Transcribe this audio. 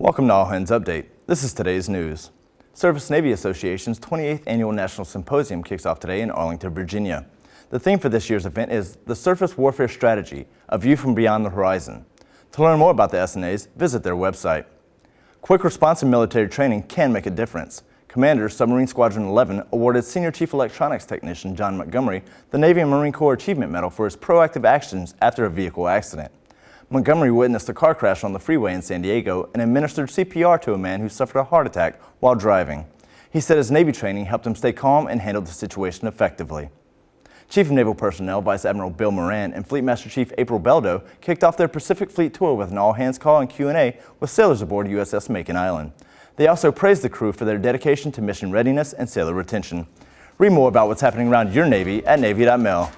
Welcome to All Hands Update. This is today's news. Surface Navy Association's 28th Annual National Symposium kicks off today in Arlington, Virginia. The theme for this year's event is the Surface Warfare Strategy, a view from beyond the horizon. To learn more about the SNAs, visit their website. Quick response and military training can make a difference. Commander, Submarine Squadron 11, awarded Senior Chief Electronics Technician John Montgomery the Navy and Marine Corps Achievement Medal for his proactive actions after a vehicle accident. Montgomery witnessed a car crash on the freeway in San Diego and administered CPR to a man who suffered a heart attack while driving. He said his Navy training helped him stay calm and handle the situation effectively. Chief of Naval Personnel Vice Admiral Bill Moran and Fleet Master Chief April Beldo kicked off their Pacific Fleet tour with an all-hands call and Q&A with sailors aboard USS Makin Island. They also praised the crew for their dedication to mission readiness and sailor retention. Read more about what's happening around your Navy at Navy.mil.